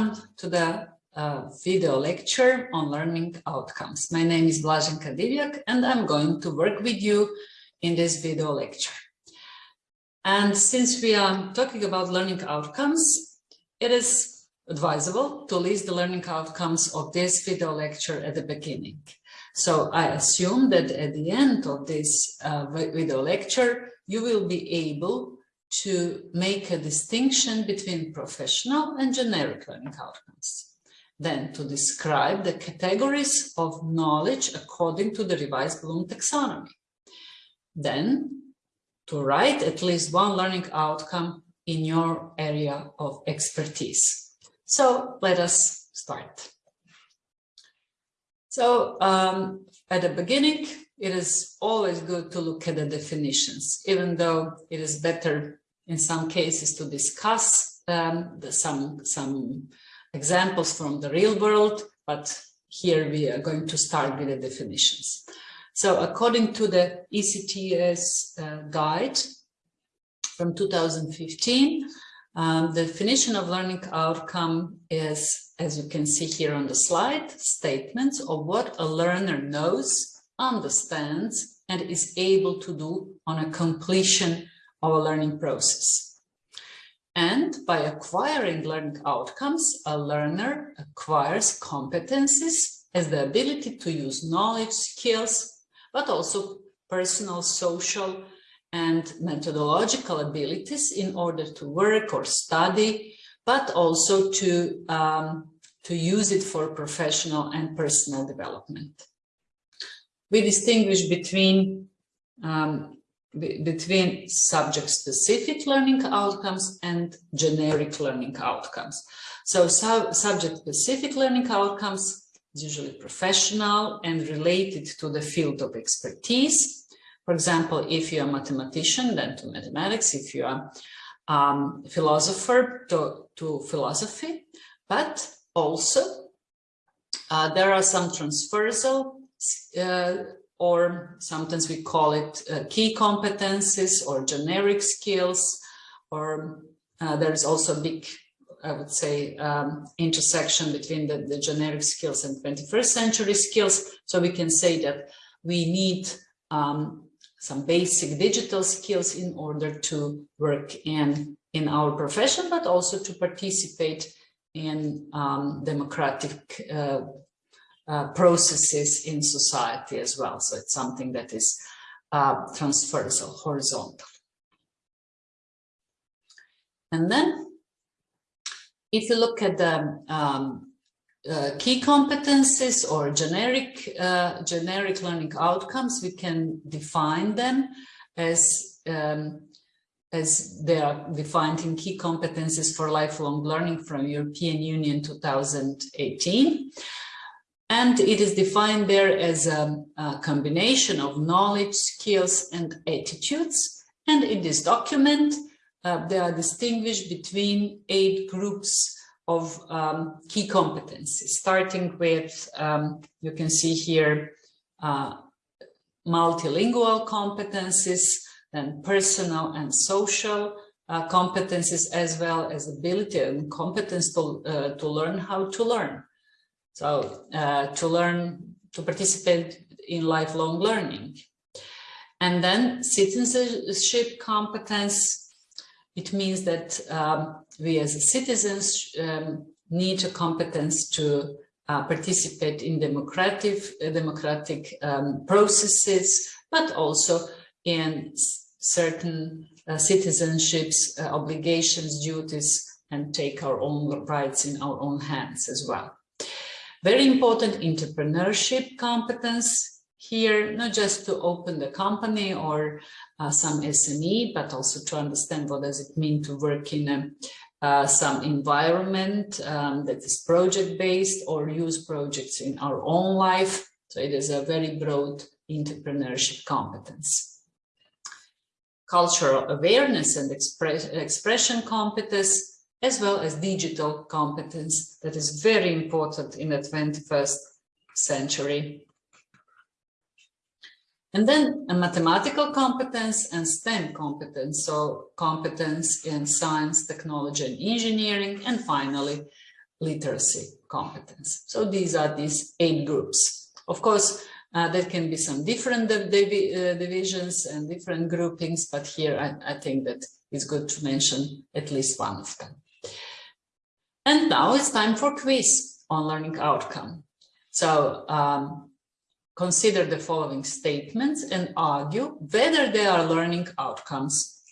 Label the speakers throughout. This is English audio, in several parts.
Speaker 1: welcome to the uh, video lecture on learning outcomes. My name is Blaženka Divjak and I'm going to work with you in this video lecture. And since we are talking about learning outcomes, it is advisable to list the learning outcomes of this video lecture at the beginning. So I assume that at the end of this uh, video lecture, you will be able to make a distinction between professional and generic learning outcomes. Then to describe the categories of knowledge according to the revised Bloom taxonomy. Then to write at least one learning outcome in your area of expertise. So let us start. So um, at the beginning, it is always good to look at the definitions, even though it is better in some cases to discuss um, the, some, some examples from the real world, but here we are going to start with the definitions. So according to the ECTS uh, guide from 2015, um, the definition of learning outcome is, as you can see here on the slide, statements of what a learner knows, understands, and is able to do on a completion our learning process. And by acquiring learning outcomes, a learner acquires competencies as the ability to use knowledge, skills, but also personal, social, and methodological abilities in order to work or study, but also to, um, to use it for professional and personal development. We distinguish between um, between subject-specific learning outcomes and generic learning outcomes. So sub subject-specific learning outcomes is usually professional and related to the field of expertise. For example, if you're a mathematician, then to mathematics, if you're a um, philosopher, to, to philosophy, but also uh, there are some transversal uh, or sometimes we call it uh, key competencies or generic skills, or uh, there's also a big, I would say, um, intersection between the, the generic skills and 21st century skills. So we can say that we need um, some basic digital skills in order to work in, in our profession, but also to participate in um, democratic uh, uh, processes in society as well. So it's something that is uh, transversal, horizontal. And then if you look at the um, uh, key competencies or generic uh, generic learning outcomes, we can define them as um, as they are defined in key competencies for lifelong learning from European Union 2018. And it is defined there as a, a, combination of knowledge, skills, and attitudes. And in this document, uh, they are distinguished between eight groups of um, key competencies, starting with, um, you can see here, uh, multilingual competencies, then personal and social uh, competencies, as well as ability and competence to, uh, to learn how to learn. So uh, to learn, to participate in lifelong learning. And then citizenship competence, it means that um, we as citizens um, need a competence to uh, participate in democratic, uh, democratic um, processes, but also in certain uh, citizenships, uh, obligations, duties, and take our own rights in our own hands as well. Very important entrepreneurship competence here, not just to open the company or uh, some SME, but also to understand what does it mean to work in a, uh, some environment um, that is project-based or use projects in our own life. So it is a very broad entrepreneurship competence. Cultural awareness and express, expression competence as well as digital competence that is very important in the 21st century. And then a mathematical competence and STEM competence, so competence in science, technology and engineering, and finally literacy competence. So these are these eight groups. Of course, uh, there can be some different div uh, divisions and different groupings, but here I, I think that it's good to mention at least one of them. And now it's time for quiz on learning outcome. So um, consider the following statements and argue whether they are learning outcomes.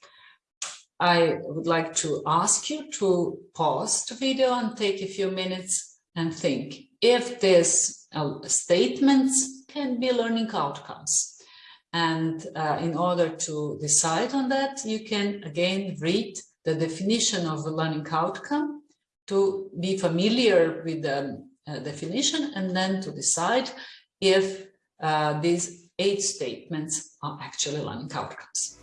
Speaker 1: I would like to ask you to pause the video and take a few minutes and think if these uh, statements can be learning outcomes. And uh, in order to decide on that, you can again read the definition of a learning outcome to be familiar with the uh, definition and then to decide if uh, these eight statements are actually learning outcomes.